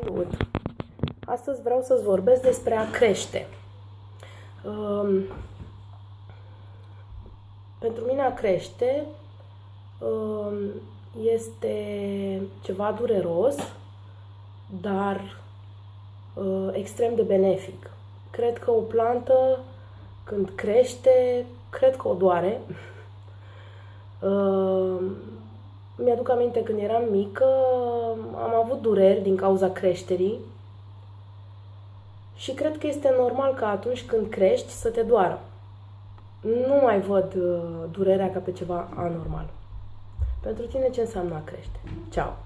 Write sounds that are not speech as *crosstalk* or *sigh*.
Salut! Astăzi vreau să-ți vorbesc despre a crește. Um, pentru mine a crește um, este ceva dureros, dar uh, extrem de benefic. Cred că o plantă, când crește, cred că o doare. Uh, *laughs* mi-aduc aminte când eram mică, am avut dureri din cauza creșterii și cred că este normal că atunci când crești să te doară. Nu mai văd uh, durerea ca pe ceva anormal. Pentru tine ce înseamnă a crește? Ceau!